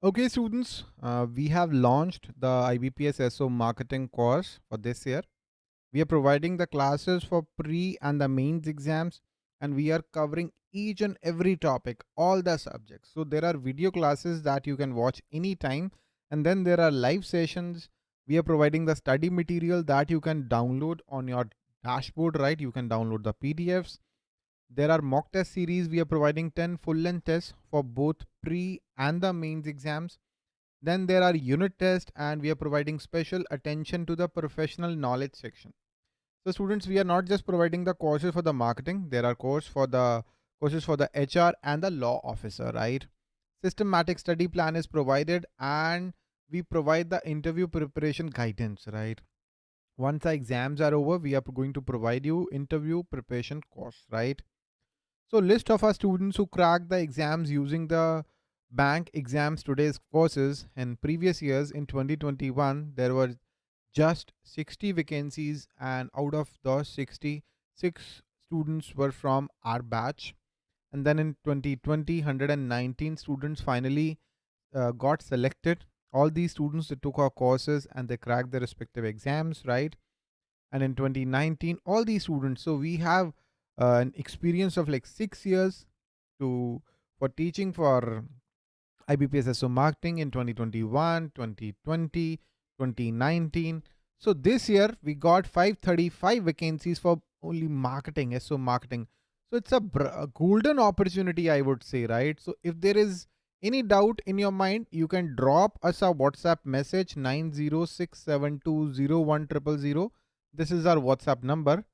Okay, students, uh, we have launched the IBPS SO marketing course for this year. We are providing the classes for pre and the mains exams, and we are covering each and every topic, all the subjects. So there are video classes that you can watch anytime, and then there are live sessions. We are providing the study material that you can download on your dashboard, right? You can download the PDFs there are mock test series. We are providing 10 full length tests for both pre and the mains exams. Then there are unit tests and we are providing special attention to the professional knowledge section. So students, we are not just providing the courses for the marketing. There are courses for the courses for the HR and the law officer, right? Systematic study plan is provided and we provide the interview preparation guidance, right? Once the exams are over, we are going to provide you interview preparation course, right? So list of our students who cracked the exams using the bank exams today's courses. In previous years in 2021 there were just 60 vacancies and out of those 60 six students were from our batch. And then in 2020 119 students finally uh, got selected. All these students that took our courses and they cracked their respective exams right? And in 2019 all these students so we have uh, an experience of like six years to for teaching for IBPS SO marketing in 2021, 2020, 2019. So this year we got 535 vacancies for only marketing, SO marketing. So it's a, a golden opportunity, I would say, right? So if there is any doubt in your mind, you can drop us a WhatsApp message 906720100. This is our WhatsApp number.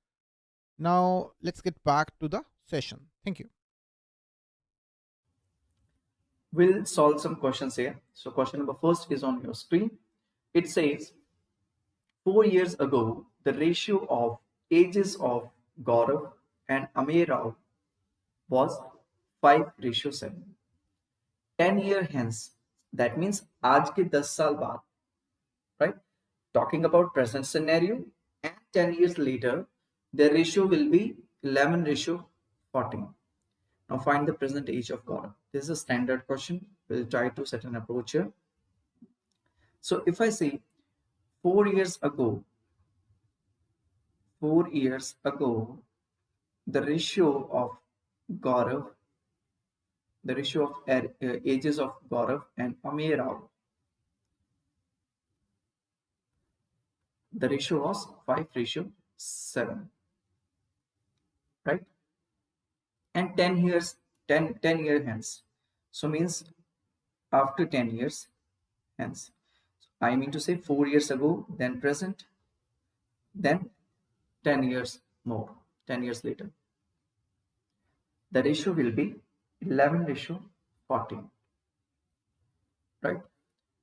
Now let's get back to the session. Thank you. We'll solve some questions here. So question number first is on your screen. It says, four years ago, the ratio of ages of Gaurav and Amir Rao was 5 ratio 7. 10 year hence, that means aaj ke 10 saal baad, right? Talking about present scenario and 10 years later, the ratio will be 11 ratio 14. Now find the present age of Gaurav. This is a standard question. We'll try to set an approach here. So if I say four years ago, four years ago, the ratio of Gaurav, the ratio of uh, ages of Gaurav and Amir Rao, the ratio was 5 ratio 7 right? And 10 years 10 10 year hence. So means after 10 years hence. I mean to say 4 years ago then present then 10 years more 10 years later. The ratio will be 11 ratio 14 right?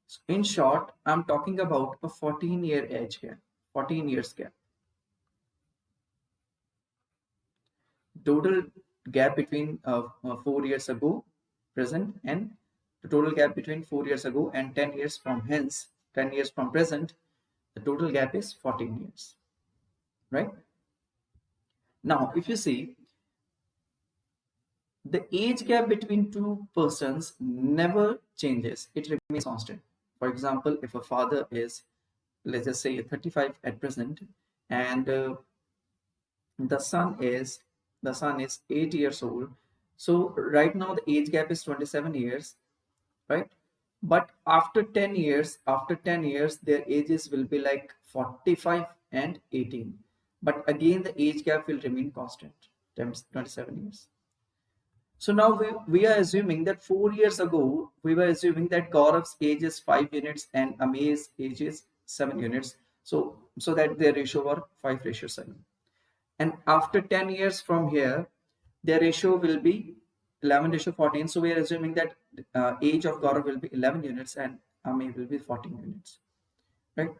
So in short i'm talking about a 14 year age gap 14 years gap total gap between uh, uh, four years ago present and the total gap between four years ago and 10 years from hence 10 years from present the total gap is 14 years right? Now if you see the age gap between two persons never changes. It remains constant. For example if a father is let's just say 35 at present and uh, the son is the son is 8 years old. So right now the age gap is 27 years right? But after 10 years after 10 years their ages will be like 45 and 18 but again the age gap will remain constant 27 years. So now we, we are assuming that four years ago we were assuming that Gaurav's age is 5 units and Amir's age is 7 units. So so that their ratio were 5 ratio 7 and after 10 years from here their ratio will be 11 ratio 14 so we are assuming that uh, age of Gaurav will be 11 units and Ami will be 14 units right?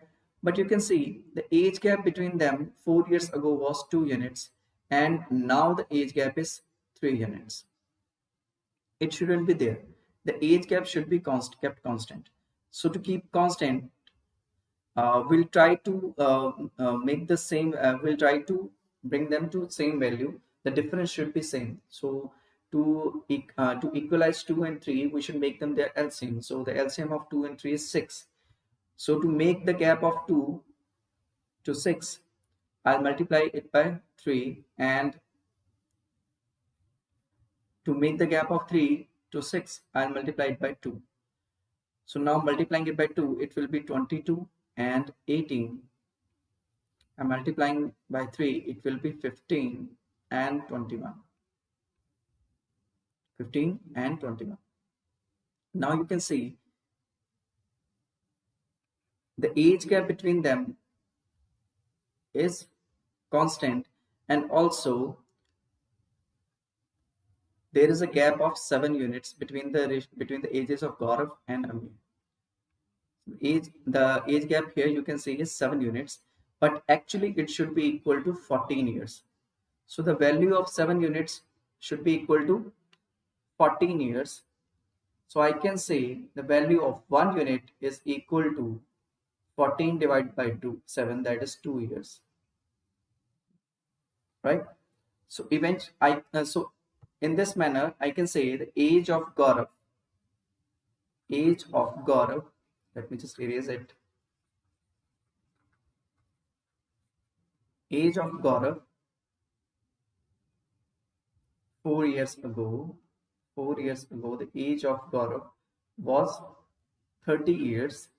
But you can see the age gap between them four years ago was two units and now the age gap is three units. It shouldn't be there. The age gap should be const kept constant. So to keep constant uh, we'll try to uh, uh, make the same uh, we'll try to bring them to same value the difference should be same so to, uh, to equalize 2 and 3, we should make them their LCM. So the LCM of 2 and 3 is 6. So to make the gap of 2 to 6, I'll multiply it by 3 and to make the gap of 3 to 6, I'll multiply it by 2. So now multiplying it by 2, it will be 22 and 18. I'm multiplying by 3, it will be 15 and 21. 15 and 21. Now you can see the age gap between them is constant and also there is a gap of 7 units between the between the ages of Gaurav and Ami. Age, the age gap here you can see is 7 units but actually it should be equal to 14 years. So the value of 7 units should be equal to 14 years. So I can say the value of 1 unit is equal to 14 divided by 2, 7 that is 2 years. Right? So event I uh, so in this manner I can say the age of Gaurav age of Gaurav let me just erase it age of Gaurav four years ago, four years ago, the age of Gaurav was 30 years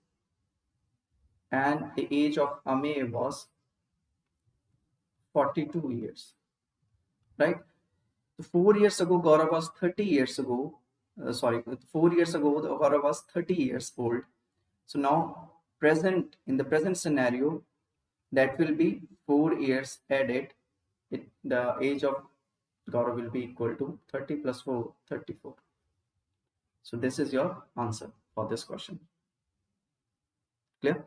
and the age of Amey was 42 years, right? Four years ago, Gaurav was 30 years ago, uh, sorry, four years ago, the Gaurav was 30 years old. So now present, in the present scenario, that will be 4 years added. It, the age of Gaurav will be equal to 30 plus 4 34 so this is your answer for this question. Clear?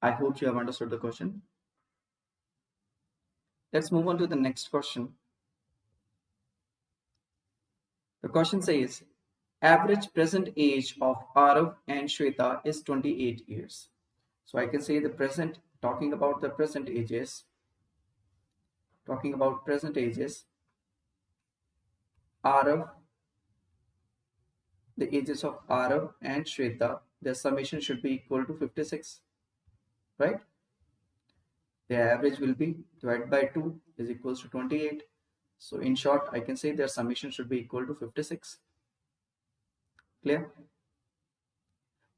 I hope you have understood the question. Let's move on to the next question. The question says average present age of Arav and Shweta is 28 years. So I can say the present talking about the present ages talking about present ages Arav the ages of Arav and Shweta their summation should be equal to 56 right? The average will be divided by 2 is equals to 28 so in short I can say their summation should be equal to 56 clear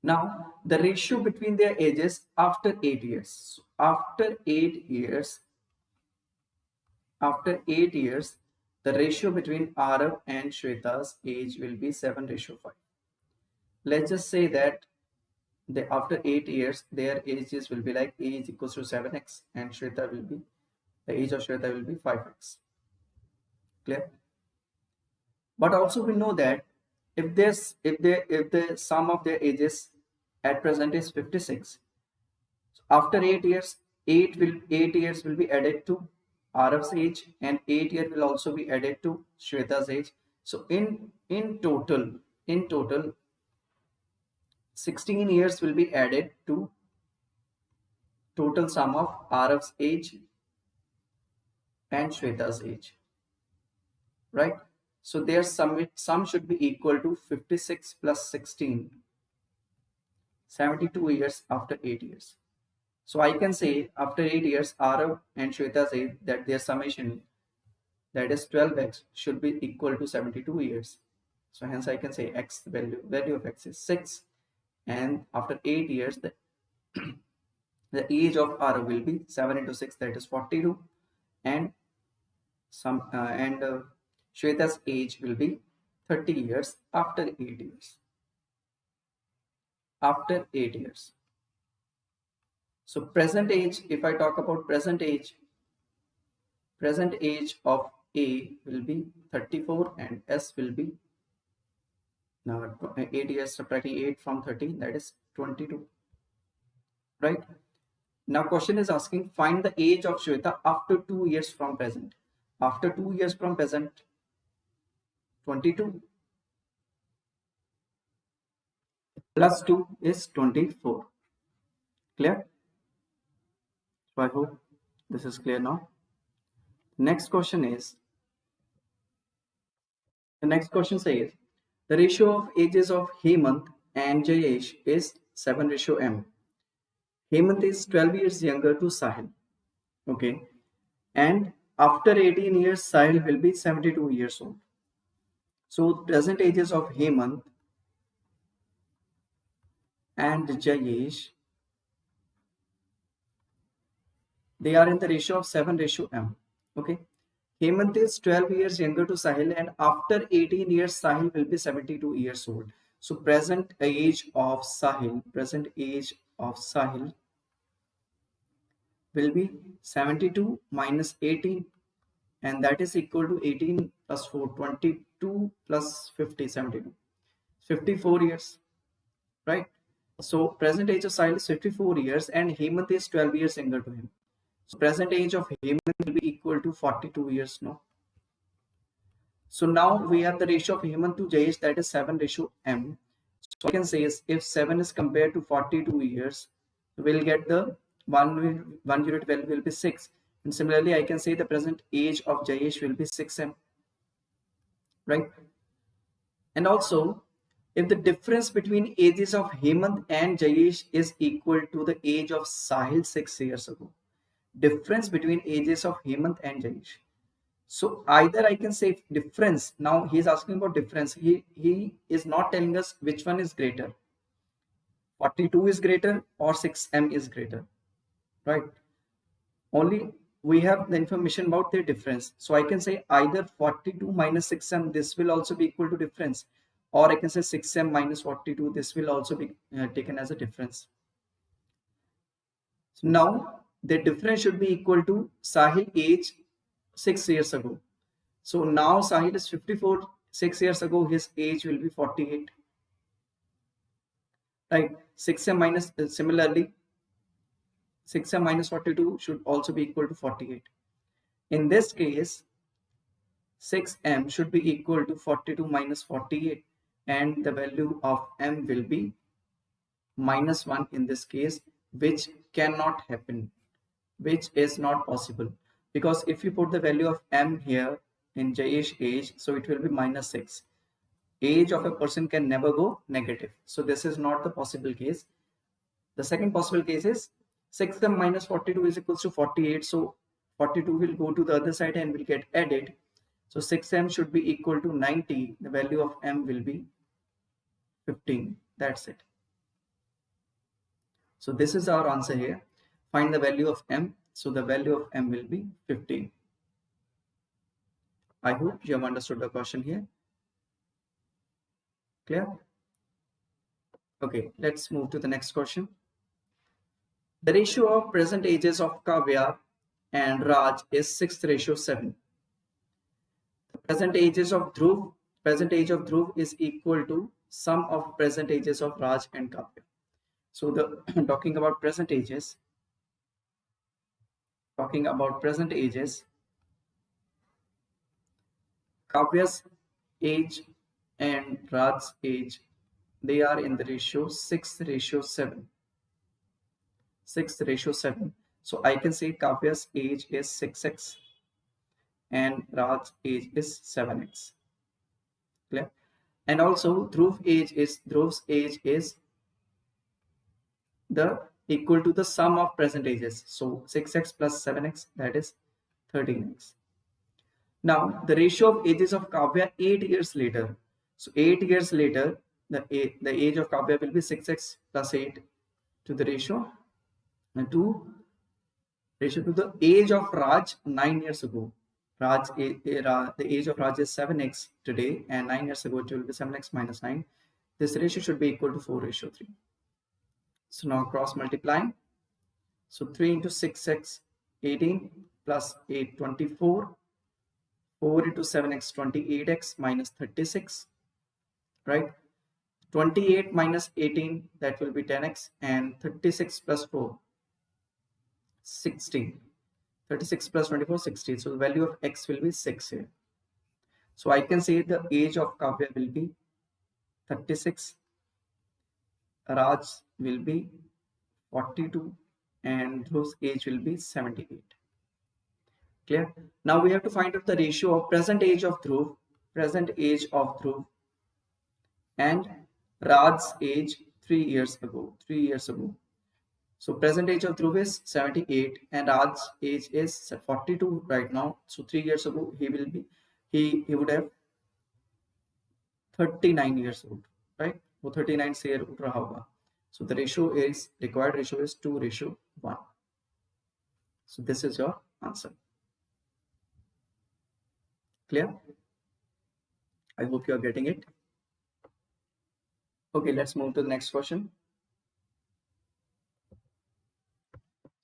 now, the ratio between their ages after 8 years. after 8 years, after 8 years, the ratio between Arav and Shweta's age will be 7 ratio 5. Let's just say that the, after 8 years, their ages will be like age equals to 7x and Shweta will be, the age of Shweta will be 5x. Clear? But also we know that if this if they if the sum of their ages at present is 56 so after 8 years 8 will 8 years will be added to Arav's age and 8 year will also be added to Shweta's age. So in in total in total 16 years will be added to total sum of Arav's age and Shweta's age. Right? So their sum, sum should be equal to 56 plus 16, 72 years after 8 years. So I can say after 8 years, Arav and Shweta say that their summation, that is 12x, should be equal to 72 years. So hence I can say x value, value of x is 6. And after 8 years, the, the age of Arav will be 7 into 6, that is 42. And some uh, and uh, Shweta's age will be 30 years after 8 years. After 8 years. So present age, if I talk about present age, present age of A will be 34 and S will be now 8 years subtracting 8 from 13 that is 22 right now question is asking find the age of Shweta after 2 years from present after 2 years from present 22 plus 2 is 24 clear so i hope this is clear now next question is The next question says, the ratio of ages of Hemant and Jayesh is 7 ratio M. Hemant is 12 years younger to Sahil. Okay. And after 18 years, Sahil will be 72 years old. So present ages of Hemant and Jayesh, they are in the ratio of 7 ratio M. Okay. Hemant is 12 years younger to Sahil and after 18 years, Sahil will be 72 years old. So present age of Sahil, present age of Sahil will be 72 minus 18 and that is equal to 18 plus 4, 22 plus 50, 72, 54 years, right? So present age of Sahil is 54 years and Hemant is 12 years younger to him. So present age of Hemant will be equal to 42 years now. So now we have the ratio of Hemant to Jayesh that is 7 ratio M. So I can say is if 7 is compared to 42 years, we'll get the one, one unit value will be 6. And similarly, I can say the present age of Jayesh will be 6M. Right? And also, if the difference between ages of Hemant and Jayesh is equal to the age of Sahil 6 years ago, difference between ages of Hemant and Jayesh. So either I can say difference. Now he is asking about difference. He he is not telling us which one is greater. 42 is greater or 6m is greater, right? Only we have the information about their difference. So I can say either 42 minus 6m, this will also be equal to difference. Or I can say 6m minus 42, this will also be uh, taken as a difference. So now the difference should be equal to Sahil age six years ago. So now Sahil is 54, six years ago his age will be 48. Right, 6m minus uh, similarly 6m minus 42 should also be equal to 48. In this case, 6m should be equal to 42 minus 48 and the value of m will be minus 1 in this case which cannot happen which is not possible. Because if you put the value of m here in Jayesh age so it will be minus 6 age of a person can never go negative. So this is not the possible case. The second possible case is 6m minus 42 is equals to 48 so 42 will go to the other side and will get added. So 6m should be equal to 90 the value of m will be 15 that's it. So this is our answer here. Find the value of m. So the value of m will be 15 i hope you have understood the question here. Clear? Okay let's move to the next question. The ratio of present ages of kavya and raj is 6 ratio 7 the present ages of dhruv present age of dhruv is equal to sum of present ages of raj and kavya so the talking about present ages talking about present ages, Kavya's age and Raj's age, they are in the ratio 6 ratio 7. 6 ratio 7. So I can say Kavya's age is 6x and Raj's age is 7x. Clear? And also Dhruv age is Dhruv's age is the equal to the sum of present ages. So 6x plus 7x that is 13x. Now the ratio of ages of Kavya 8 years later. So 8 years later the, the age of Kavya will be 6x plus 8 to the ratio and 2 ratio to the age of Raj 9 years ago. Raj, the age of Raj is 7x today and 9 years ago it will be 7x minus 9. This ratio should be equal to 4 ratio 3. So now cross multiplying. So 3 into 6x 18 plus 8 24. 4 into 7x 28x minus 36. Right? 28 minus 18 that will be 10x and 36 plus 4 16 36 plus 24 60 so the value of x will be 6 here so i can say the age of kavya will be 36 Raj will be 42 and Dhruv's age will be 78. Clear? Now we have to find out the ratio of present age of Dhruv, present age of Dhruv and Raj's age three years ago. Three years ago. So present age of Dhruv is 78 and Raj's age is 42 right now. So three years ago he will be he he would have 39 years old, right? वो 39 से उठ रहा होगा. So the ratio is required ratio is 2 ratio 1. So this is your answer. Clear? I hope you are getting it. Okay, let's move to the next question.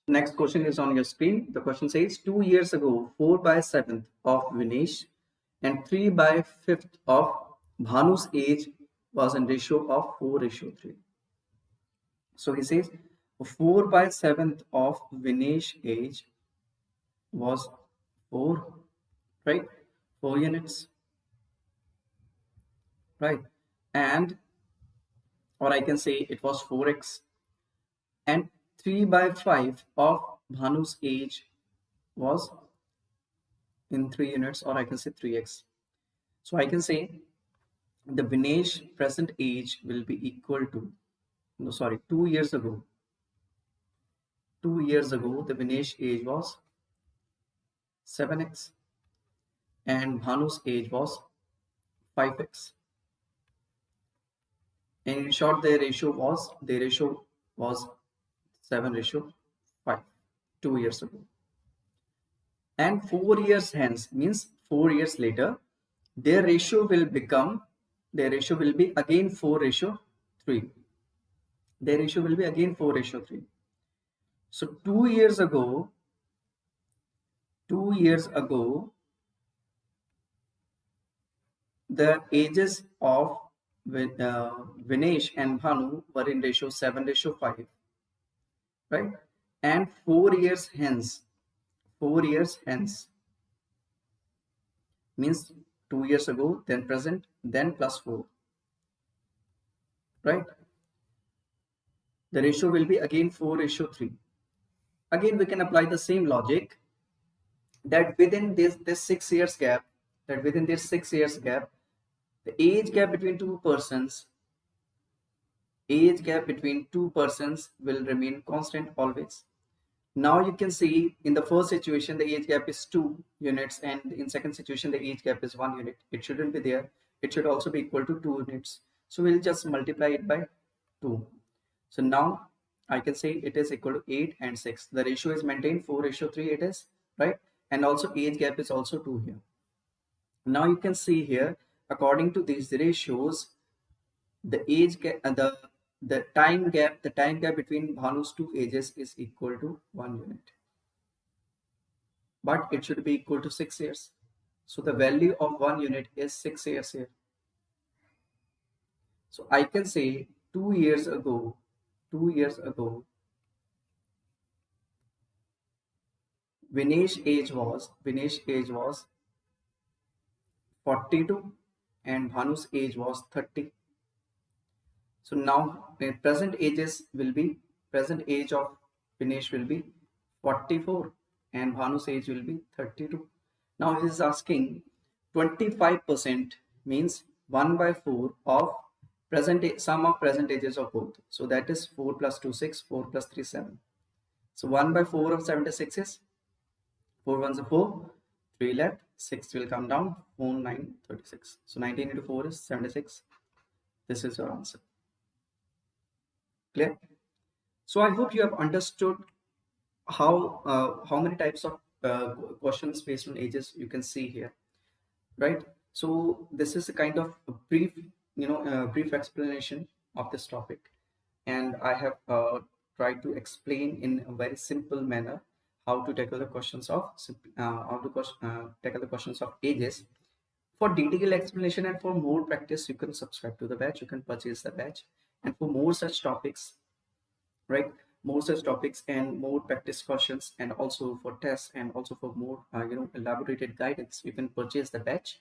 Next question is on your screen. The question says, two years ago, 4 by 7th of Vinesh and 3 by 5th of Bhanu's age was in ratio of 4 ratio 3. So he says, 4 by 7th of Vinesh age was 4, right? 4 units, right? And, or I can say it was 4x and 3 by 5 of Bhanu's age was in 3 units or I can say 3x. So I can say the Vinesh present age will be equal to, no sorry, 2 years ago. 2 years ago the Vinesh age was 7x and Bhanu's age was 5x. And in short, their ratio was, their ratio was 7 ratio 5 two years ago. And four years hence means four years later their ratio will become their ratio will be again 4 ratio 3 their ratio will be again 4 ratio 3 so two years ago two years ago the ages of uh, Vinesh and Bhanu were in ratio 7 ratio 5 right? And four years hence. Four years hence. Means two years ago then present then plus four. Right? The ratio will be again 4 ratio 3 again we can apply the same logic that within this this six years gap that within this six years gap the age gap between two persons age gap between two persons will remain constant always. Now you can see in the first situation, the age gap is two units and in second situation, the age gap is one unit. It shouldn't be there. It should also be equal to two units. So we'll just multiply it by two. So now I can say it is equal to eight and six. The ratio is maintained four ratio three it is right. And also age gap is also two here. Now you can see here, according to these ratios, the age gap, uh, the the time gap, the time gap between Bhanu's two ages is equal to one unit. But it should be equal to six years. So the value of one unit is six years here. So I can say two years ago, two years ago, Vinesh age was, Vinesh age was 42 and Bhanu's age was 30. So now the present ages will be present age of Vinesh will be 44 and Bhanu's age will be 32. Now he is asking 25% means 1 by 4 of present sum of present ages of both. So that is 4 plus 2 6, 4 plus 3 7. So 1 by 4 of 76 is 4 ones are 4, 3 left, 6 will come down, 4 9 36. So 19 into 4 is 76. This is your answer. Clear? So I hope you have understood how uh, how many types of uh, questions based on ages you can see here, right? So this is a kind of a brief, you know, uh, brief explanation of this topic, and I have uh, tried to explain in a very simple manner how to tackle the questions of uh, how to uh, tackle the questions of ages. For detailed explanation and for more practice, you can subscribe to the batch. You can purchase the batch for more such topics right more such topics and more practice questions and also for tests and also for more uh, you know elaborated guidance you can purchase the batch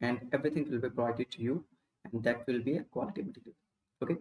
and everything will be provided to you. And that will be a quality material. Okay